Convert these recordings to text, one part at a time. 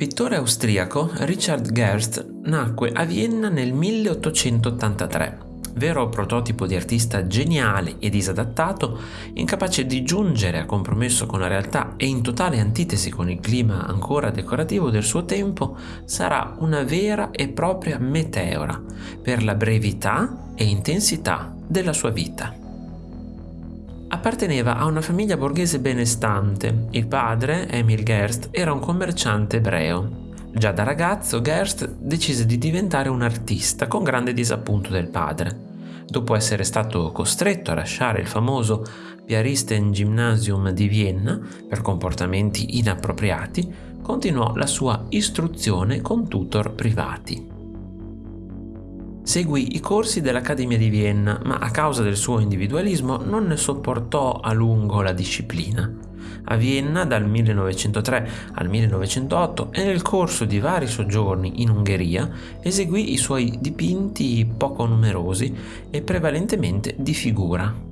pittore austriaco Richard Gerst nacque a Vienna nel 1883, vero prototipo di artista geniale e disadattato, incapace di giungere a compromesso con la realtà e in totale antitesi con il clima ancora decorativo del suo tempo, sarà una vera e propria meteora per la brevità e intensità della sua vita. Apparteneva a una famiglia borghese benestante. Il padre, Emil Gerst, era un commerciante ebreo. Già da ragazzo Gerst decise di diventare un artista con grande disappunto del padre. Dopo essere stato costretto a lasciare il famoso Piaristen Gymnasium di Vienna per comportamenti inappropriati, continuò la sua istruzione con tutor privati. Seguì i corsi dell'Accademia di Vienna, ma a causa del suo individualismo non ne sopportò a lungo la disciplina. A Vienna dal 1903 al 1908 e nel corso di vari soggiorni in Ungheria eseguì i suoi dipinti poco numerosi e prevalentemente di figura.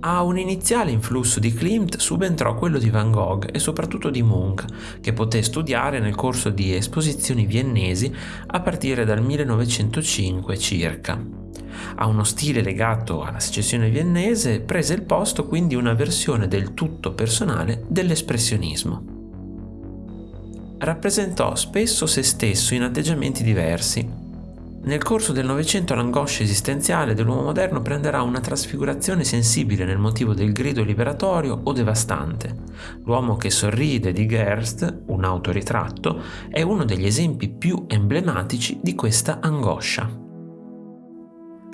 A un iniziale influsso di Klimt subentrò quello di Van Gogh e soprattutto di Munch, che poté studiare nel corso di esposizioni viennesi a partire dal 1905 circa. A uno stile legato alla secessione viennese prese il posto quindi una versione del tutto personale dell'espressionismo. Rappresentò spesso se stesso in atteggiamenti diversi, nel corso del Novecento l'angoscia esistenziale dell'uomo moderno prenderà una trasfigurazione sensibile nel motivo del grido liberatorio o devastante. L'uomo che sorride di Gerst, un autoritratto, è uno degli esempi più emblematici di questa angoscia.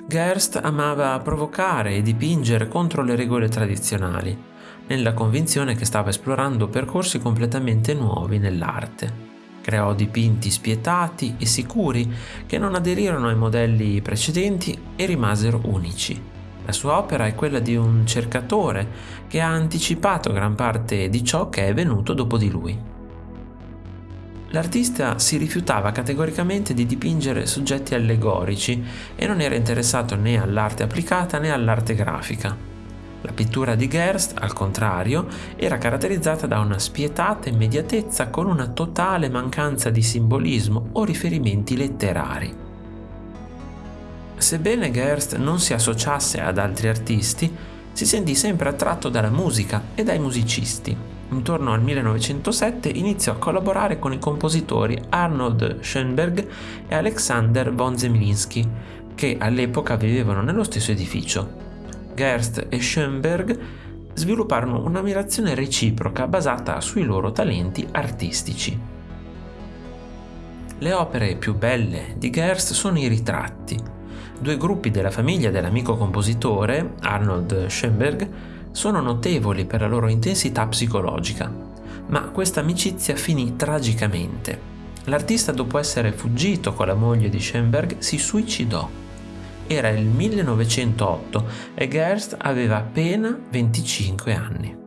Gerst amava provocare e dipingere contro le regole tradizionali, nella convinzione che stava esplorando percorsi completamente nuovi nell'arte. Creò dipinti spietati e sicuri che non aderirono ai modelli precedenti e rimasero unici. La sua opera è quella di un cercatore che ha anticipato gran parte di ciò che è venuto dopo di lui. L'artista si rifiutava categoricamente di dipingere soggetti allegorici e non era interessato né all'arte applicata né all'arte grafica. La pittura di Gerst, al contrario, era caratterizzata da una spietata immediatezza con una totale mancanza di simbolismo o riferimenti letterari. Sebbene Gerst non si associasse ad altri artisti, si sentì sempre attratto dalla musica e dai musicisti. Intorno al 1907 iniziò a collaborare con i compositori Arnold Schoenberg e Alexander von Zemlinsky, che all'epoca vivevano nello stesso edificio. Gerst e Schoenberg svilupparono un'ammirazione reciproca basata sui loro talenti artistici. Le opere più belle di Gerst sono i ritratti. Due gruppi della famiglia dell'amico compositore, Arnold Schoenberg, sono notevoli per la loro intensità psicologica, ma questa amicizia finì tragicamente. L'artista, dopo essere fuggito con la moglie di Schoenberg, si suicidò era il 1908 e Gerst aveva appena 25 anni.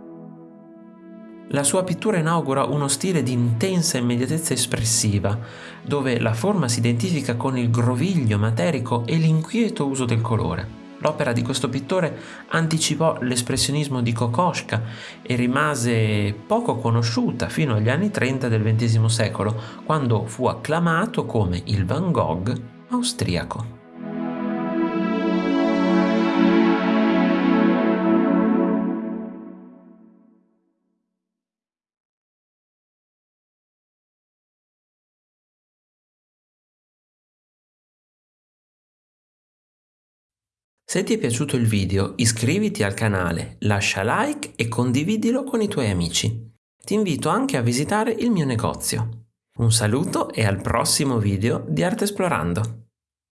La sua pittura inaugura uno stile di intensa immediatezza espressiva, dove la forma si identifica con il groviglio materico e l'inquieto uso del colore. L'opera di questo pittore anticipò l'espressionismo di Kokoschka e rimase poco conosciuta fino agli anni 30 del XX secolo, quando fu acclamato come il Van Gogh austriaco. Se ti è piaciuto il video iscriviti al canale, lascia like e condividilo con i tuoi amici. Ti invito anche a visitare il mio negozio. Un saluto e al prossimo video di Arte Esplorando!